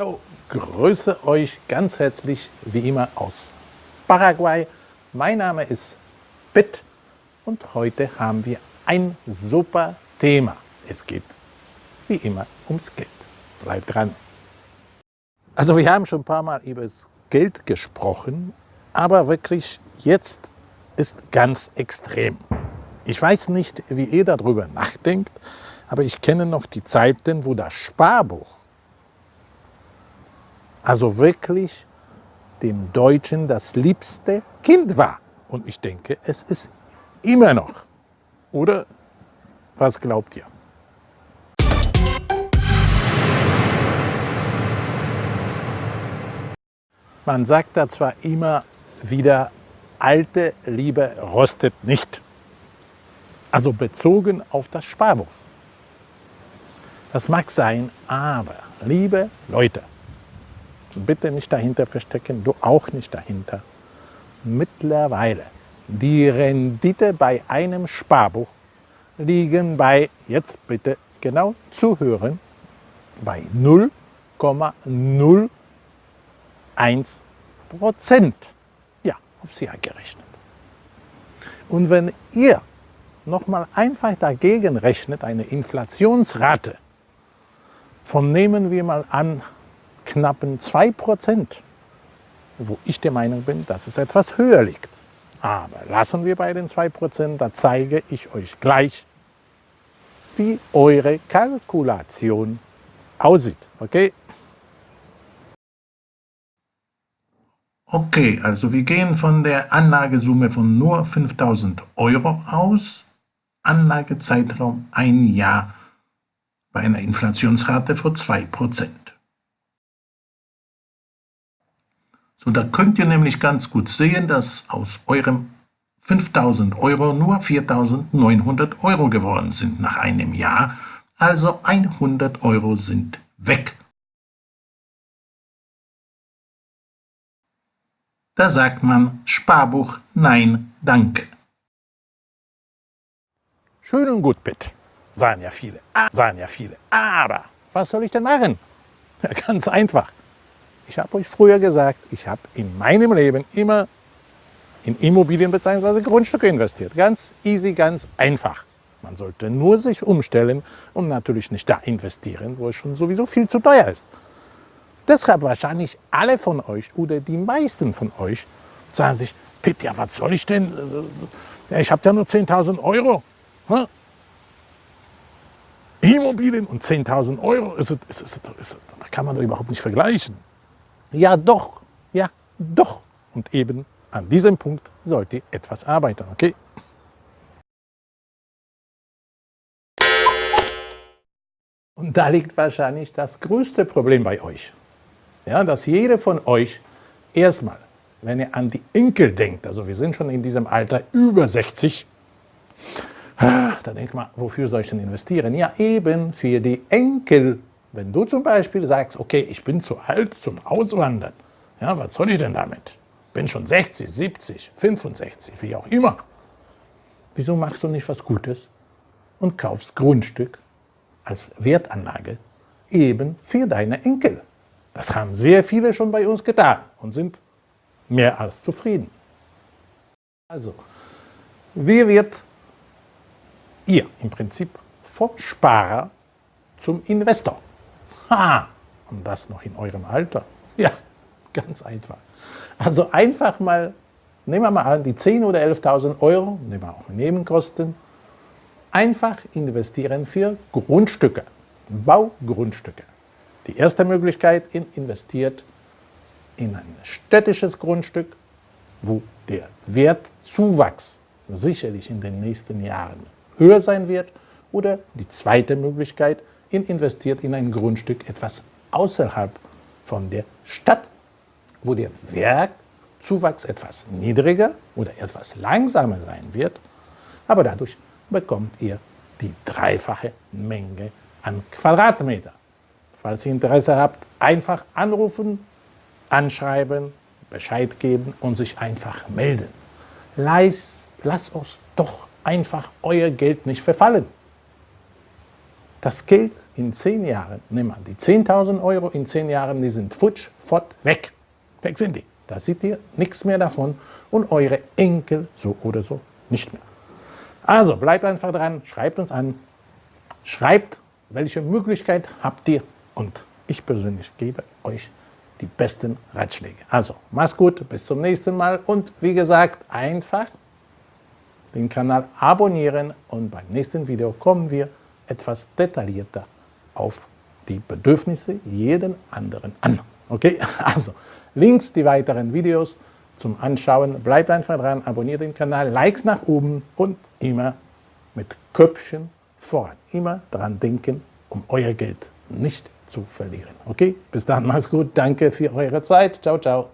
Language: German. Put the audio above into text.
Hallo, grüße euch ganz herzlich wie immer aus Paraguay. Mein Name ist Pitt und heute haben wir ein super Thema. Es geht wie immer ums Geld. Bleibt dran. Also wir haben schon ein paar Mal über das Geld gesprochen, aber wirklich jetzt ist ganz extrem. Ich weiß nicht, wie ihr darüber nachdenkt, aber ich kenne noch die Zeiten, wo das Sparbuch also wirklich dem Deutschen das liebste Kind war. Und ich denke, es ist immer noch. Oder was glaubt ihr? Man sagt da zwar immer wieder, alte Liebe rostet nicht. Also bezogen auf das Sparbuch. Das mag sein, aber liebe Leute, bitte nicht dahinter verstecken, du auch nicht dahinter. Mittlerweile, die Rendite bei einem Sparbuch liegen bei, jetzt bitte genau zuhören, bei 0,01 Prozent. Ja, aufs Jahr gerechnet. Und wenn ihr nochmal einfach dagegen rechnet, eine Inflationsrate von, nehmen wir mal an, knappen 2 Prozent, wo ich der Meinung bin, dass es etwas höher liegt. Aber lassen wir bei den 2 Prozent, da zeige ich euch gleich, wie eure Kalkulation aussieht. Okay? Okay, also wir gehen von der Anlagesumme von nur 5000 Euro aus. Anlagezeitraum ein Jahr bei einer Inflationsrate von 2%. So, da könnt ihr nämlich ganz gut sehen, dass aus eurem 5000 Euro nur 4900 Euro geworden sind nach einem Jahr, also 100 Euro sind weg. Da sagt man Sparbuch Nein, danke. Schön und gut, Pitt, sagen ja viele, sagen ja viele. Aber was soll ich denn machen? Ja, ganz einfach. Ich habe euch früher gesagt, ich habe in meinem Leben immer in Immobilien bzw. Grundstücke investiert. Ganz easy, ganz einfach. Man sollte nur sich umstellen und natürlich nicht da investieren, wo es schon sowieso viel zu teuer ist. Deshalb wahrscheinlich alle von euch oder die meisten von euch sagen sich, Pitt, ja was soll ich denn? Ich habe ja nur 10.000 Euro. Immobilien und 10.000 Euro, ist, ist, ist, da kann man doch überhaupt nicht vergleichen. Ja doch, ja doch. Und eben an diesem Punkt sollt ihr etwas arbeiten, okay? Und da liegt wahrscheinlich das größte Problem bei euch. Ja, dass jeder von euch erstmal, wenn ihr an die Enkel denkt, also wir sind schon in diesem Alter über 60, ah, da denkt man, wofür soll ich denn investieren? Ja, eben für die Enkel wenn du zum Beispiel sagst, okay, ich bin zu alt zum Auswandern, ja, was soll ich denn damit? Bin schon 60, 70, 65, wie auch immer. Wieso machst du nicht was Gutes und kaufst Grundstück als Wertanlage eben für deine Enkel? Das haben sehr viele schon bei uns getan und sind mehr als zufrieden. Also, wie wird ihr im Prinzip vom Sparer zum Investor? Ha! Und das noch in eurem Alter? Ja, ganz einfach. Also einfach mal, nehmen wir mal an, die 10.000 oder 11.000 Euro, nehmen wir auch Nebenkosten, einfach investieren für Grundstücke, Baugrundstücke. Die erste Möglichkeit, investiert in ein städtisches Grundstück, wo der Wertzuwachs sicherlich in den nächsten Jahren höher sein wird. Oder die zweite Möglichkeit, investiert in ein Grundstück etwas außerhalb von der Stadt, wo der Werkzuwachs etwas niedriger oder etwas langsamer sein wird, aber dadurch bekommt ihr die dreifache Menge an Quadratmeter. Falls ihr Interesse habt, einfach anrufen, anschreiben, Bescheid geben und sich einfach melden. Lasst uns doch einfach euer Geld nicht verfallen. Das Geld in 10 Jahren, nimm mal, die 10.000 Euro in 10 Jahren, die sind futsch, fort, weg. Weg sind die. Da seht ihr nichts mehr davon und eure Enkel so oder so nicht mehr. Also bleibt einfach dran, schreibt uns an, schreibt, welche Möglichkeit habt ihr und ich persönlich gebe euch die besten Ratschläge. Also, mach's gut, bis zum nächsten Mal und wie gesagt, einfach den Kanal abonnieren und beim nächsten Video kommen wir etwas detaillierter auf die Bedürfnisse jeden anderen an. Okay, also Links, die weiteren Videos zum Anschauen. Bleibt einfach dran, abonniert den Kanal, Likes nach oben und immer mit Köpfchen voran. Immer dran denken, um euer Geld nicht zu verlieren. Okay, bis dann, macht's gut, danke für eure Zeit. Ciao, ciao.